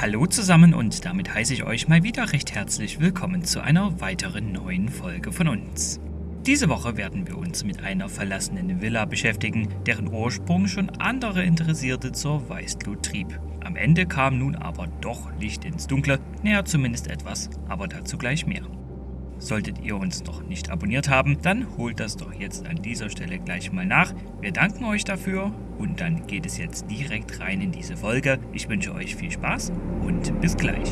Hallo zusammen und damit heiße ich euch mal wieder recht herzlich willkommen zu einer weiteren neuen Folge von uns. Diese Woche werden wir uns mit einer verlassenen Villa beschäftigen, deren Ursprung schon andere Interessierte zur Weißglut trieb. Am Ende kam nun aber doch Licht ins Dunkle, näher zumindest etwas, aber dazu gleich mehr. Solltet ihr uns noch nicht abonniert haben, dann holt das doch jetzt an dieser Stelle gleich mal nach. Wir danken euch dafür und dann geht es jetzt direkt rein in diese Folge. Ich wünsche euch viel Spaß und bis gleich.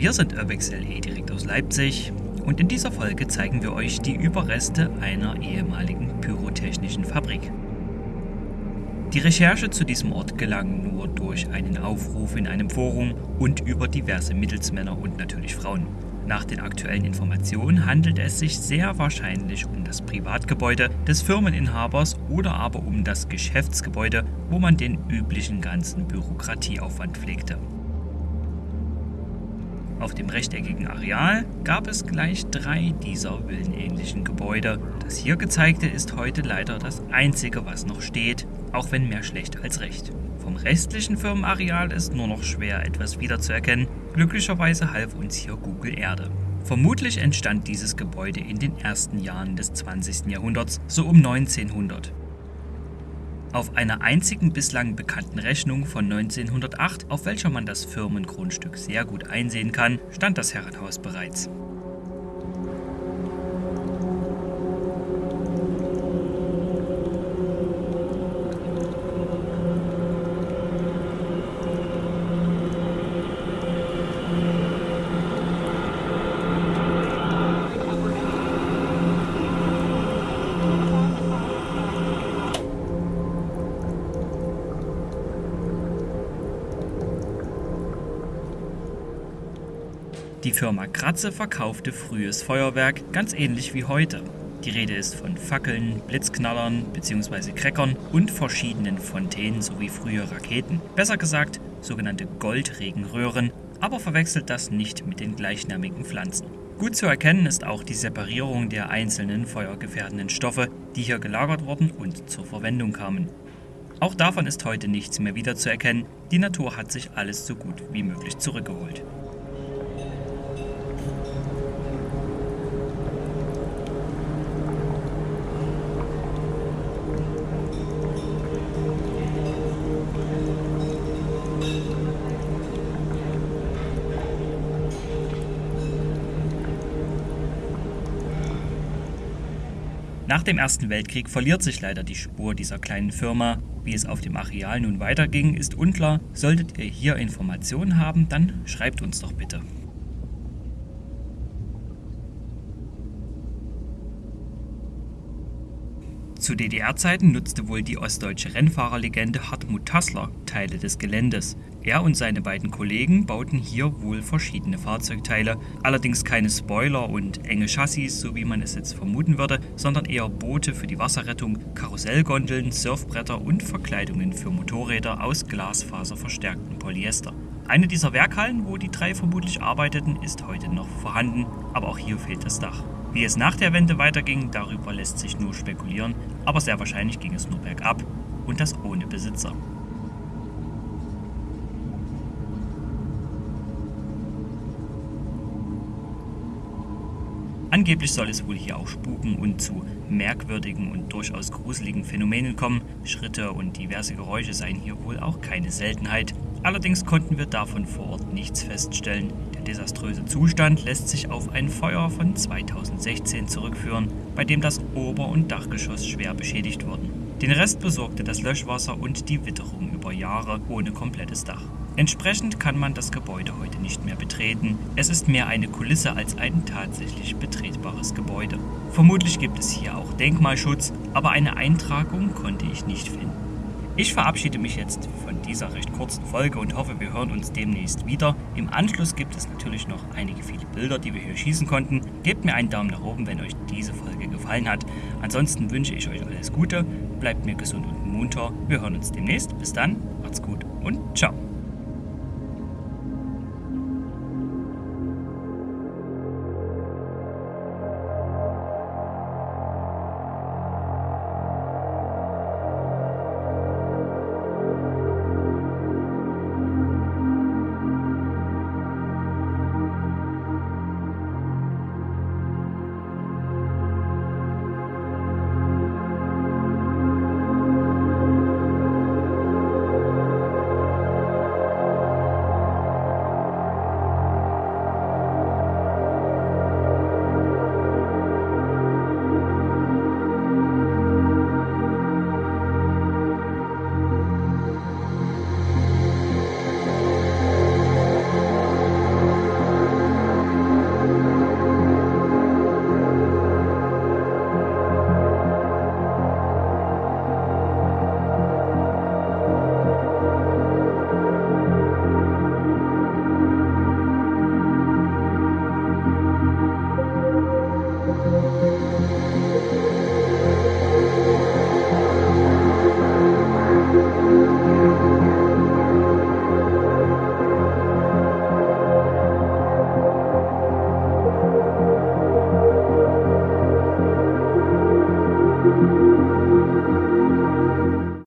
Wir sind Urbex LE direkt aus Leipzig und in dieser Folge zeigen wir euch die Überreste einer ehemaligen pyrotechnischen Fabrik. Die Recherche zu diesem Ort gelang nur durch einen Aufruf in einem Forum und über diverse Mittelsmänner und natürlich Frauen. Nach den aktuellen Informationen handelt es sich sehr wahrscheinlich um das Privatgebäude des Firmeninhabers oder aber um das Geschäftsgebäude, wo man den üblichen ganzen Bürokratieaufwand pflegte. Auf dem rechteckigen Areal gab es gleich drei dieser villenähnlichen Gebäude. Das hier gezeigte ist heute leider das einzige, was noch steht, auch wenn mehr schlecht als recht. Vom restlichen Firmenareal ist nur noch schwer etwas wiederzuerkennen. Glücklicherweise half uns hier Google Erde. Vermutlich entstand dieses Gebäude in den ersten Jahren des 20. Jahrhunderts, so um 1900. Auf einer einzigen bislang bekannten Rechnung von 1908, auf welcher man das Firmengrundstück sehr gut einsehen kann, stand das Herrenhaus bereits. Die Firma Kratze verkaufte frühes Feuerwerk, ganz ähnlich wie heute. Die Rede ist von Fackeln, Blitzknallern bzw. Crackern und verschiedenen Fontänen sowie frühe Raketen. Besser gesagt, sogenannte Goldregenröhren, aber verwechselt das nicht mit den gleichnamigen Pflanzen. Gut zu erkennen ist auch die Separierung der einzelnen feuergefährdenden Stoffe, die hier gelagert wurden und zur Verwendung kamen. Auch davon ist heute nichts mehr wiederzuerkennen, die Natur hat sich alles so gut wie möglich zurückgeholt. Nach dem Ersten Weltkrieg verliert sich leider die Spur dieser kleinen Firma. Wie es auf dem Areal nun weiterging, ist unklar. Solltet ihr hier Informationen haben, dann schreibt uns doch bitte. Zu DDR-Zeiten nutzte wohl die ostdeutsche Rennfahrerlegende Hartmut Tassler Teile des Geländes. Er und seine beiden Kollegen bauten hier wohl verschiedene Fahrzeugteile, allerdings keine Spoiler und enge Chassis, so wie man es jetzt vermuten würde, sondern eher Boote für die Wasserrettung, Karussellgondeln, Surfbretter und Verkleidungen für Motorräder aus glasfaserverstärktem Polyester. Eine dieser Werkhallen, wo die drei vermutlich arbeiteten, ist heute noch vorhanden, aber auch hier fehlt das Dach. Wie es nach der Wende weiterging, darüber lässt sich nur spekulieren, aber sehr wahrscheinlich ging es nur bergab und das ohne Besitzer. Angeblich soll es wohl hier auch spuken und zu merkwürdigen und durchaus gruseligen Phänomenen kommen. Schritte und diverse Geräusche seien hier wohl auch keine Seltenheit. Allerdings konnten wir davon vor Ort nichts feststellen. Der desaströse Zustand lässt sich auf ein Feuer von 2016 zurückführen, bei dem das Ober- und Dachgeschoss schwer beschädigt wurden. Den Rest besorgte das Löschwasser und die Witterung über Jahre ohne komplettes Dach. Entsprechend kann man das Gebäude heute nicht mehr betreten. Es ist mehr eine Kulisse als ein tatsächlich betretbares Gebäude. Vermutlich gibt es hier auch Denkmalschutz, aber eine Eintragung konnte ich nicht finden. Ich verabschiede mich jetzt von dieser recht kurzen Folge und hoffe, wir hören uns demnächst wieder. Im Anschluss gibt es natürlich noch einige viele Bilder, die wir hier schießen konnten. Gebt mir einen Daumen nach oben, wenn euch diese Folge gefallen hat. Ansonsten wünsche ich euch alles Gute, bleibt mir gesund und munter. Wir hören uns demnächst. Bis dann, macht's gut und ciao.